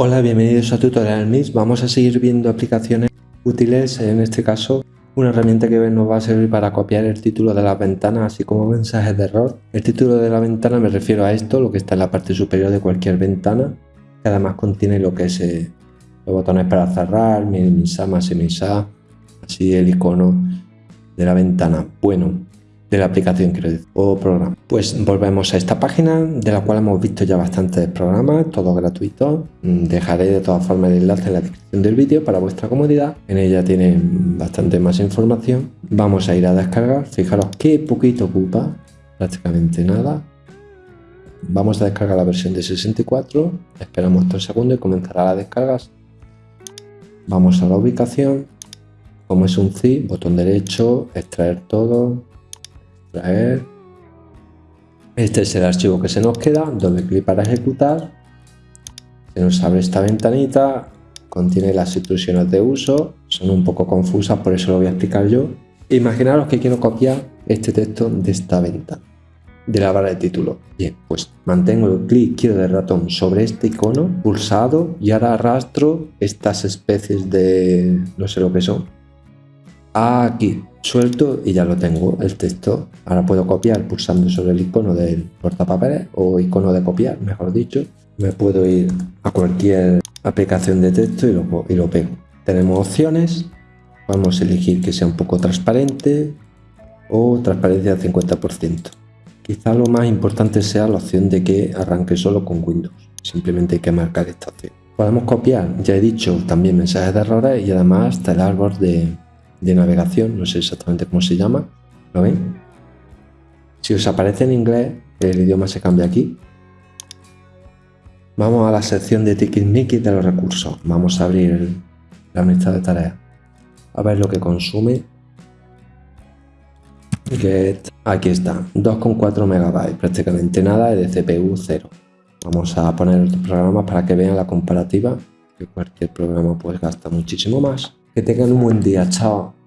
Hola, bienvenidos a Tutorial Mix. Vamos a seguir viendo aplicaciones útiles, en este caso una herramienta que nos va a servir para copiar el título de las ventanas, así como mensajes de error. El título de la ventana me refiero a esto, lo que está en la parte superior de cualquier ventana, además contiene lo que es eh, los botones para cerrar, minimizar, maximizar, así el icono de la ventana. Bueno, de la aplicación decir, o programa. Pues volvemos a esta página de la cual hemos visto ya bastantes programas, todos gratuitos. Mm, dejaré de todas formas el enlace en la descripción del vídeo para vuestra comodidad. En ella tienen bastante más información. Vamos a ir a descargar. Fijaros qué poquito ocupa, prácticamente nada. Vamos a descargar la versión de 64. Esperamos 3 segundos y comenzará la descarga. Vamos a la ubicación. Como es un zip, botón derecho, extraer todo, este es el archivo que se nos queda, doble clic para ejecutar. Se nos abre esta ventanita, contiene las instrucciones de uso, son un poco confusas, por eso lo voy a explicar yo. Imaginaros que quiero copiar este texto de esta ventana, de la barra de título. Bien, pues mantengo el clic izquierdo del ratón sobre este icono pulsado y ahora arrastro estas especies de... no sé lo que son. Aquí, suelto y ya lo tengo, el texto. Ahora puedo copiar pulsando sobre el icono del portapapeles o icono de copiar, mejor dicho. Me puedo ir a cualquier aplicación de texto y lo, y lo pego. Tenemos opciones, vamos a elegir que sea un poco transparente o transparencia al 50%. Quizá lo más importante sea la opción de que arranque solo con Windows. Simplemente hay que marcar esta opción. Podemos copiar, ya he dicho, también mensajes de errores y además está el árbol de, de navegación, no sé exactamente cómo se llama, ¿lo ven? Si os aparece en inglés, el idioma se cambia aquí. Vamos a la sección de Mickey de los recursos. Vamos a abrir la unidad de tareas. A ver lo que consume. Get. Aquí está, 2,4 megabytes, prácticamente nada, de CPU 0. Vamos a poner otros programas para que vean la comparativa, que cualquier programa pues gasta muchísimo más. Que tengan un buen día, chao.